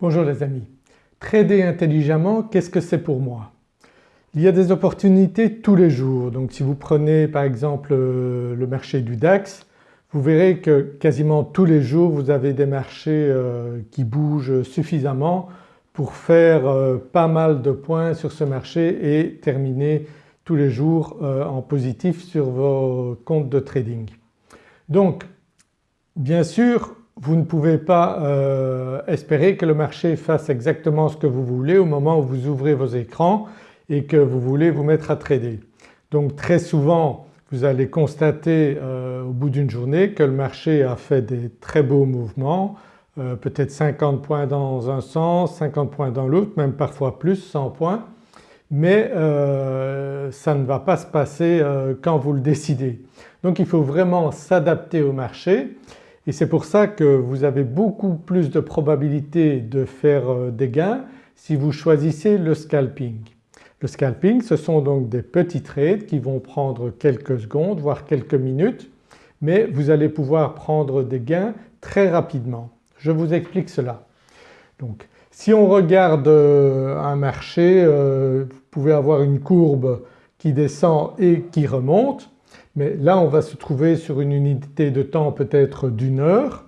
Bonjour les amis. Trader intelligemment, qu'est-ce que c'est pour moi? Il y a des opportunités tous les jours donc si vous prenez par exemple euh, le marché du DAX vous verrez que quasiment tous les jours vous avez des marchés euh, qui bougent suffisamment pour faire euh, pas mal de points sur ce marché et terminer tous les jours en positif sur vos comptes de trading. Donc bien sûr vous ne pouvez pas euh, espérer que le marché fasse exactement ce que vous voulez au moment où vous ouvrez vos écrans et que vous voulez vous mettre à trader. Donc très souvent vous allez constater euh, au bout d'une journée que le marché a fait des très beaux mouvements, euh, peut-être 50 points dans un sens, 50 points dans l'autre, même parfois plus 100 points mais ça ne va pas se passer quand vous le décidez. Donc il faut vraiment s'adapter au marché et c'est pour ça que vous avez beaucoup plus de probabilité de faire euh, des gains si vous choisissez le scalping. Le scalping ce sont donc des petits trades qui vont prendre quelques secondes voire quelques minutes mais vous allez pouvoir prendre des gains très rapidement. Je vous explique cela. Donc si on regarde euh, un marché euh, vous pouvez avoir une courbe qui descend et qui remonte mais là on va se trouver sur une unité de temps peut-être d'une heure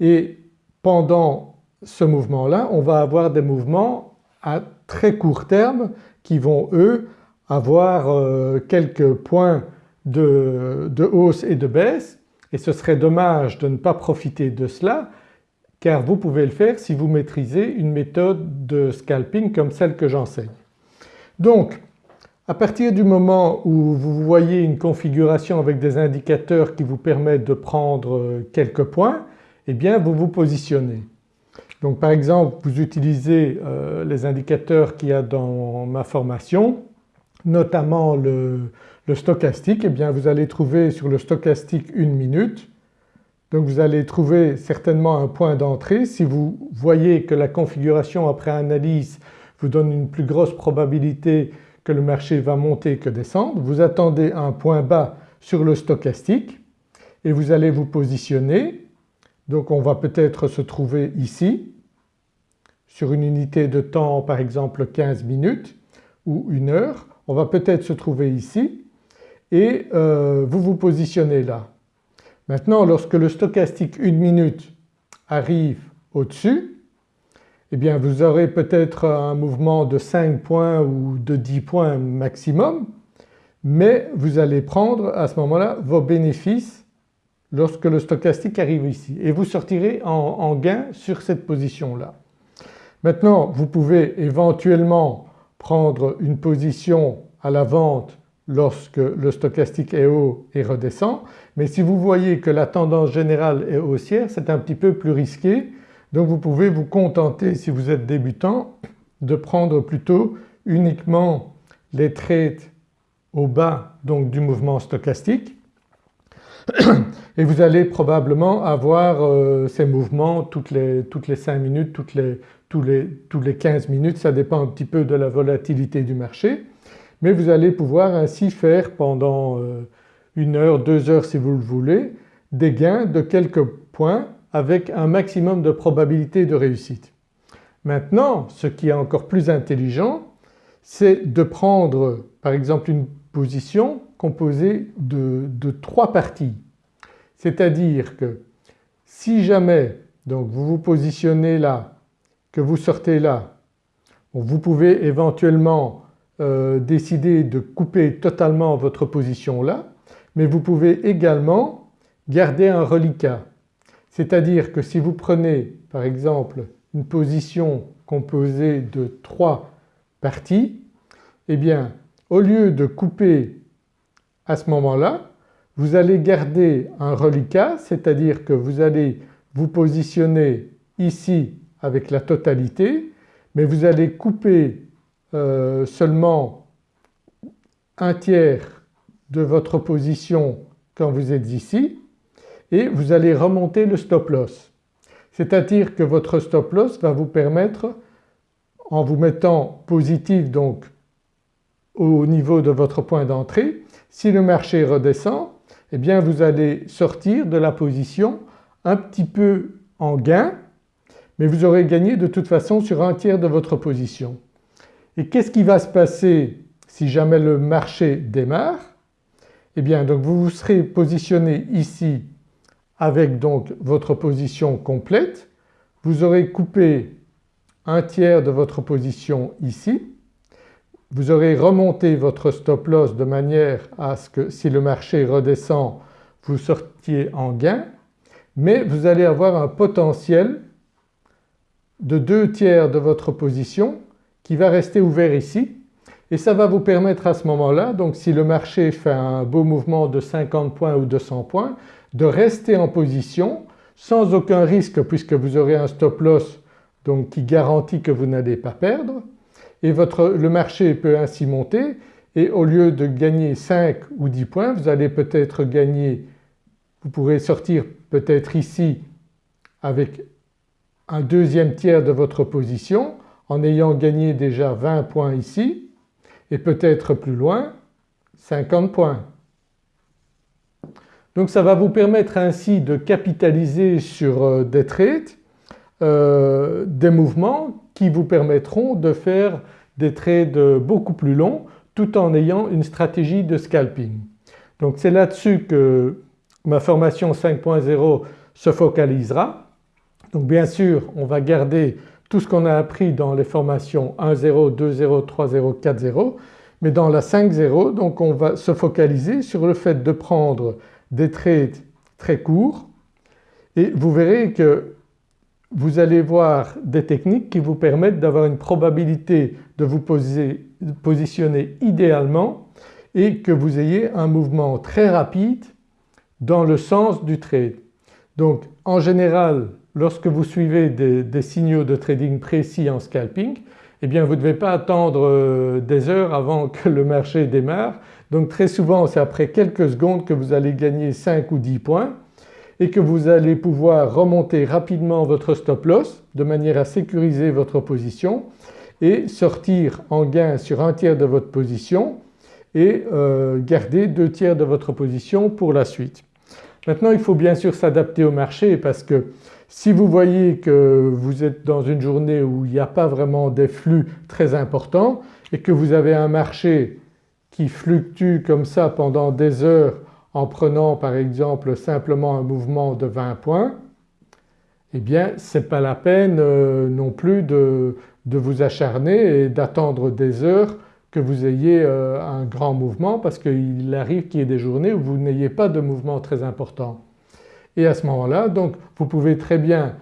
et pendant ce mouvement-là on va avoir des mouvements à très court terme qui vont eux avoir euh, quelques points de, hausse et de baisse et ce serait dommage de ne pas profiter de cela car vous pouvez le faire si vous maîtrisez une méthode de scalping comme celle que j'enseigne. À partir du moment où vous voyez une configuration avec des indicateurs qui vous permettent de prendre euh, quelques points, eh bien vous vous positionnez. Donc par exemple vous utilisez euh, les indicateurs qu'il y a dans ma formation, notamment le, stochastique, eh bien vous allez trouver sur le stochastique une minute. Donc vous allez trouver certainement un point d'entrée. Si vous voyez que la configuration après analyse vous donne une plus grosse probabilité le marché va monter que descendre. Vous attendez un point bas sur le stochastique et vous allez vous positionner. Donc on va peut-être se trouver ici sur une unité de temps par exemple 15 minutes ou une heure. On va peut-être se trouver ici et euh, vous vous positionnez là. Maintenant lorsque le stochastique une minute arrive au-dessus eh bien vous aurez peut-être un mouvement de 5 points ou de 10 points maximum mais vous allez prendre à ce moment-là vos bénéfices lorsque le stochastique arrive ici et vous sortirez en, en gain sur cette position-là. Maintenant vous pouvez éventuellement prendre une position à la vente lorsque le stochastique est haut et redescend mais si vous voyez que la tendance générale est haussière c'est un petit peu plus risqué donc vous pouvez vous contenter si vous êtes débutant de prendre plutôt uniquement les trades au bas donc du mouvement stochastique. Et vous allez probablement avoir euh, ces mouvements toutes les, toutes les 5 minutes, toutes les, tous, les, les 15 minutes, ça dépend un petit peu de la volatilité du marché. Mais vous allez pouvoir ainsi faire pendant euh, une heure, deux heures si vous le voulez des gains de quelques points avec un maximum de probabilité de réussite. Maintenant ce qui est encore plus intelligent c'est de prendre par exemple une position composée de, trois parties. C'est-à-dire que si jamais donc vous vous positionnez là, que vous sortez là, vous pouvez éventuellement euh, décider de couper totalement votre position là mais vous pouvez également garder un reliquat. C'est-à-dire que si vous prenez par exemple une position composée de trois parties, eh bien au lieu de couper à ce moment-là, vous allez garder un reliquat, c'est-à-dire que vous allez vous positionner ici avec la totalité mais vous allez couper euh, seulement un tiers de votre position quand vous êtes ici et vous allez remonter le stop loss. C'est-à-dire que votre stop loss va vous permettre en vous mettant positif donc au niveau de votre point d'entrée, si le marché redescend eh bien vous allez sortir de la position un petit peu en gain mais vous aurez gagné de toute façon sur un tiers de votre position. Et qu'est-ce qui va se passer si jamais le marché démarre? Eh bien donc vous vous serez positionné ici avec donc votre position complète, vous aurez coupé un tiers de votre position ici, vous aurez remonté votre stop loss de manière à ce que si le marché redescend vous sortiez en gain mais vous allez avoir un potentiel de deux tiers de votre position qui va rester ouvert ici. Et ça va vous permettre à ce moment-là donc si le marché fait un beau mouvement de 50 points ou 200 points de rester en position sans aucun risque puisque vous aurez un stop loss donc qui garantit que vous n'allez pas perdre et le marché peut ainsi monter et au lieu de gagner 5 ou 10 points vous allez peut-être gagner, vous pourrez sortir peut-être ici avec un deuxième tiers de votre position en ayant gagné déjà 20 points ici et peut-être plus loin 50 points. Donc ça va vous permettre ainsi de capitaliser sur euh, des trades, euh, des mouvements qui vous permettront de faire des trades beaucoup plus longs tout en ayant une stratégie de scalping. Donc c'est là-dessus que ma formation 5.0 se focalisera. Donc bien sûr on va garder tout ce qu'on a appris dans les formations 1.0, 2.0, 3.0, 4.0 mais dans la 5.0 donc on va se focaliser sur le fait de prendre des trades très courts et vous verrez que vous allez voir des techniques qui vous permettent d'avoir une probabilité de vous positionner idéalement et que vous ayez un mouvement très rapide dans le sens du trade. Donc en général lorsque vous suivez des, signaux de trading précis en scalping eh bien vous ne devez pas attendre euh, des heures avant que le marché démarre donc très souvent c'est après quelques secondes que vous allez gagner 5 ou 10 points et que vous allez pouvoir remonter rapidement votre stop loss de manière à sécuriser votre position et sortir en gain sur un tiers de votre position et euh, garder deux tiers de votre position pour la suite. Maintenant il faut bien sûr s'adapter au marché parce que si vous voyez que vous êtes dans une journée où il n'y a pas vraiment des flux très importants et que vous avez un marché qui fluctue comme ça pendant des heures en prenant par exemple simplement un mouvement de 20 points, eh bien ce n'est pas la peine euh, non plus de, vous acharner et d'attendre des heures que vous ayez euh, un grand mouvement parce qu'il arrive qu'il y ait des journées où vous n'ayez pas de mouvement très important. Et à ce moment-là donc vous pouvez très bien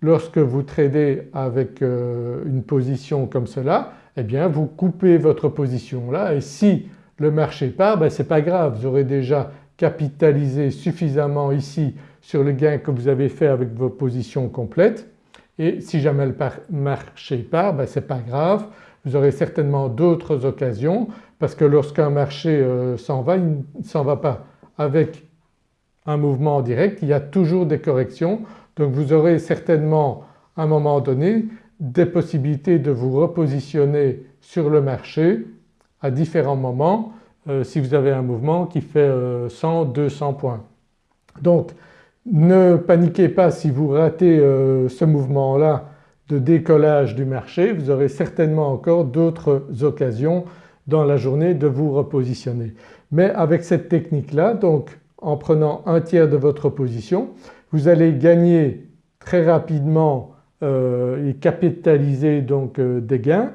lorsque vous tradez avec euh, une position comme cela eh bien vous coupez votre position là et si le marché part ben c'est pas grave vous aurez déjà capitalisé suffisamment ici sur le gain que vous avez fait avec vos positions complètes et si jamais le marché part ben c'est pas grave vous aurez certainement d'autres occasions parce que lorsqu'un marché euh, s'en va il ne s'en va pas avec un mouvement direct, il y a toujours des corrections donc vous aurez certainement à un moment donné des possibilités de vous repositionner sur le marché à différents moments euh, si vous avez un mouvement qui fait 100, euh, 200 points. Donc ne paniquez pas si vous ratez ce mouvement-là de décollage du marché, vous aurez certainement encore d'autres occasions dans la journée de vous repositionner. Mais avec cette technique-là donc en prenant un tiers de votre position vous allez gagner très rapidement et capitaliser donc des gains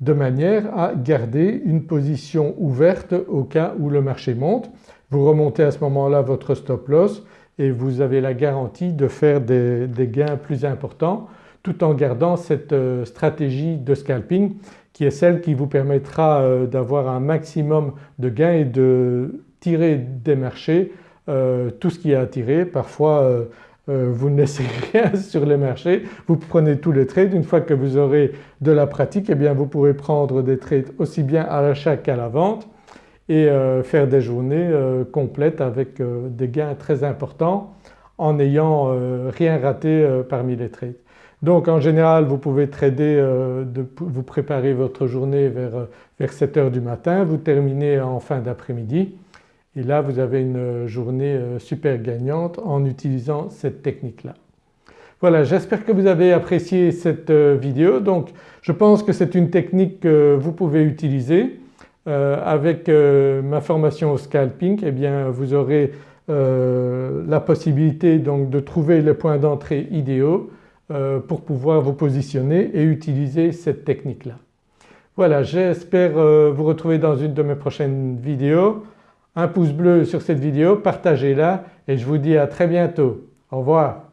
de manière à garder une position ouverte au cas où le marché monte. Vous remontez à ce moment-là votre stop loss et vous avez la garantie de faire des, gains plus importants tout en gardant cette euh, stratégie de scalping qui est celle qui vous permettra euh, d'avoir un maximum de gains et de tirer des marchés euh, tout ce qui est tirer. Parfois vous ne laissez rien sur les marchés, vous prenez tous les trades. Une fois que vous aurez de la pratique eh bien vous pourrez prendre des trades aussi bien à l'achat qu'à la vente et faire des journées complètes avec des gains très importants en n'ayant rien raté parmi les trades. Donc en général vous pouvez trader, vous préparer votre journée vers, vers 7 heures du matin, vous terminez en fin d'après-midi et là vous avez une journée euh, super gagnante en utilisant cette technique-là. Voilà j'espère que vous avez apprécié cette euh, vidéo donc je pense que c'est une technique que vous pouvez utiliser. Euh, avec euh, ma formation au scalping eh bien vous aurez la possibilité donc de trouver les points d'entrée idéaux pour pouvoir vous positionner et utiliser cette technique-là. Voilà j'espère vous retrouver dans une de mes prochaines vidéos. Un pouce bleu sur cette vidéo, partagez-la et je vous dis à très bientôt. Au revoir.